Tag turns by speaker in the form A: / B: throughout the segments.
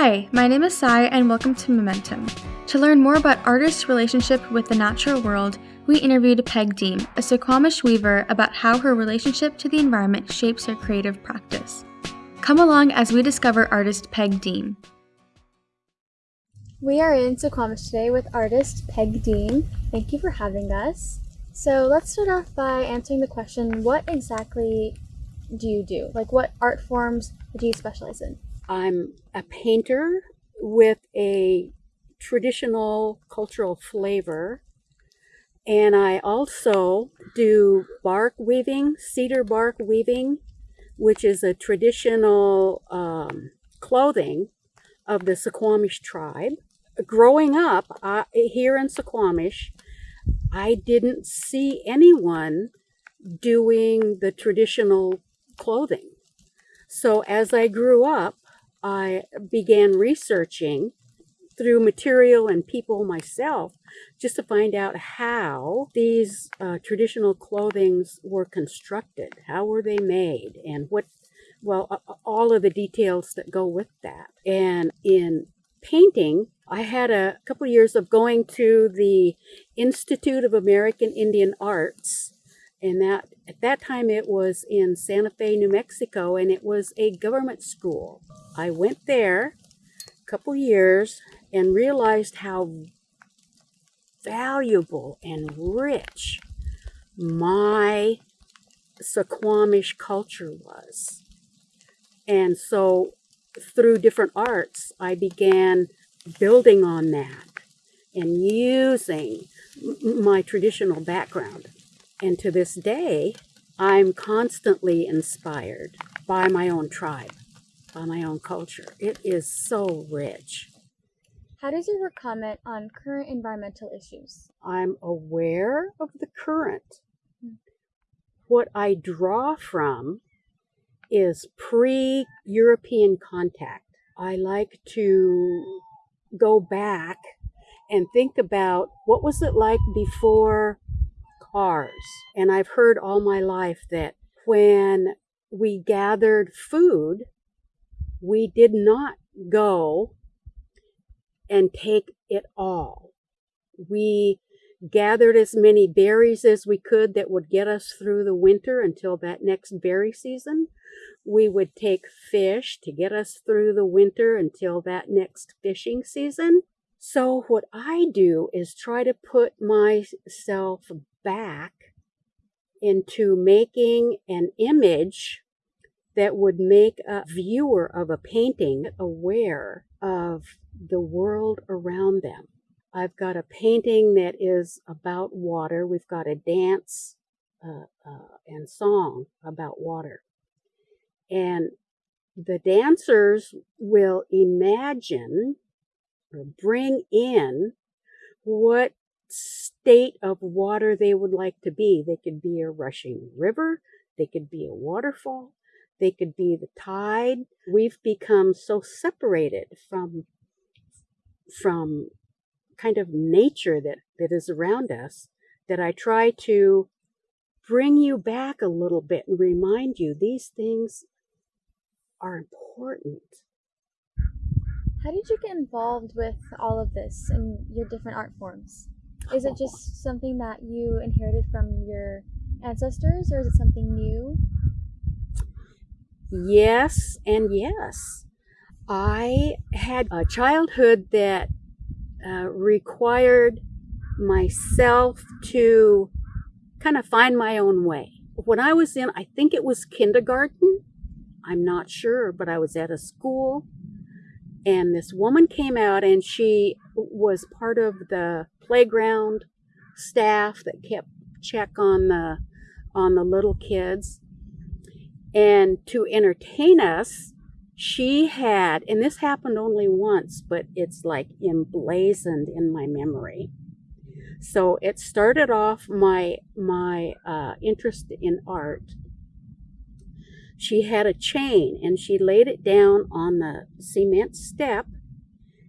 A: Hi, my name is Sai, and welcome to Momentum. To learn more about artists' relationship with the natural world, we interviewed Peg Deem, a Suquamish weaver, about how her relationship to the environment shapes her creative practice. Come along as we discover artist Peg Deem. We are in Suquamish today with artist Peg Deem. Thank you for having us. So let's start off by answering the question what exactly do you do? Like, what art forms do you specialize in?
B: I'm a painter with a traditional cultural flavor. And I also do bark weaving, cedar bark weaving, which is a traditional um, clothing of the Suquamish tribe. Growing up uh, here in Suquamish, I didn't see anyone doing the traditional clothing. So as I grew up, I began researching through material and people myself just to find out how these uh, traditional clothings were constructed, how were they made, and what, well, uh, all of the details that go with that. And in painting, I had a couple years of going to the Institute of American Indian Arts and that at that time it was in Santa Fe, New Mexico, and it was a government school. I went there a couple years and realized how valuable and rich my Suquamish culture was. And so through different arts, I began building on that and using my traditional background. And to this day, I'm constantly inspired by my own tribe, by my own culture. It is so rich.
A: How does your work comment on current environmental issues?
B: I'm aware of the current. Hmm. What I draw from is pre European contact. I like to go back and think about what was it like before cars. And I've heard all my life that when we gathered food, we did not go and take it all. We gathered as many berries as we could that would get us through the winter until that next berry season. We would take fish to get us through the winter until that next fishing season. So, what I do is try to put myself back into making an image that would make a viewer of a painting aware of the world around them. I've got a painting that is about water. We've got a dance uh, uh, and song about water. And the dancers will imagine or bring in what state of water they would like to be. They could be a rushing river, they could be a waterfall, they could be the tide. We've become so separated from from kind of nature that, that is around us that I try to bring you back a little bit and remind you these things are important.
A: How did you get involved with all of this and your different art forms? Is it just something that you inherited from your ancestors or is it something new?
B: Yes, and yes. I had a childhood that uh, required myself to kind of find my own way. When I was in, I think it was kindergarten, I'm not sure, but I was at a school and this woman came out and she was part of the playground staff that kept check on the on the little kids. And to entertain us she had and this happened only once but it's like emblazoned in my memory. So it started off my my uh, interest in art she had a chain and she laid it down on the cement step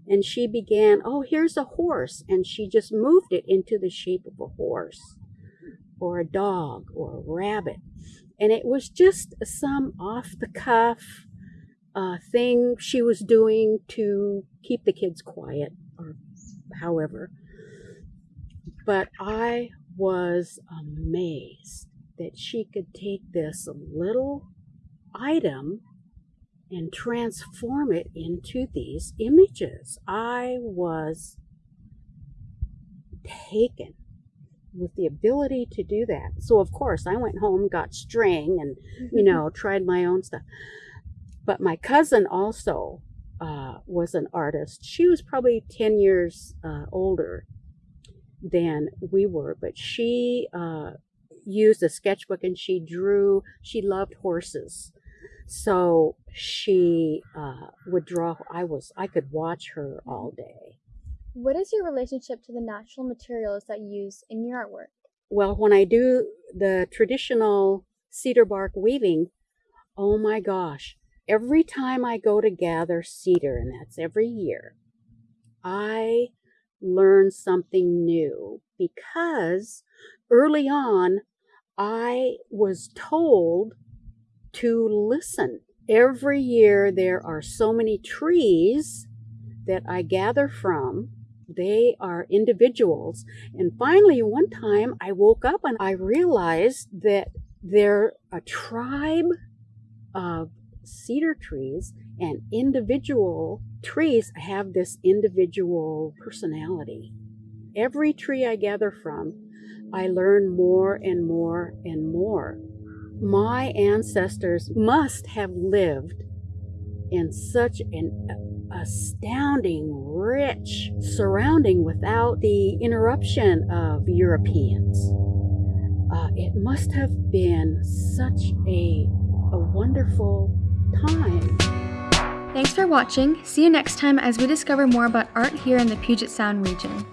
B: and she began, oh, here's a horse. And she just moved it into the shape of a horse or a dog or a rabbit. And it was just some off the cuff uh, thing she was doing to keep the kids quiet, or however. But I was amazed that she could take this little item and transform it into these images. I was taken with the ability to do that. So of course I went home, got string and, you know, tried my own stuff. But my cousin also uh, was an artist. She was probably 10 years uh, older than we were, but she uh, used a sketchbook and she drew, she loved horses. So she uh, would draw, I was, I could watch her all day.
A: What is your relationship to the natural materials that you use in your artwork?
B: Well, when I do the traditional cedar bark weaving, oh my gosh, every time I go to gather cedar, and that's every year, I learn something new because early on I was told to listen. Every year there are so many trees that I gather from they are individuals. And finally, one time I woke up and I realized that they're a tribe of cedar trees and individual trees have this individual personality. Every tree I gather from, I learn more and more and more. My ancestors must have lived in such an astounding, rich surrounding without the interruption of Europeans. Uh, it must have been such a, a wonderful time.
A: Thanks for watching. See you next time as we discover more about art here in the Puget Sound region.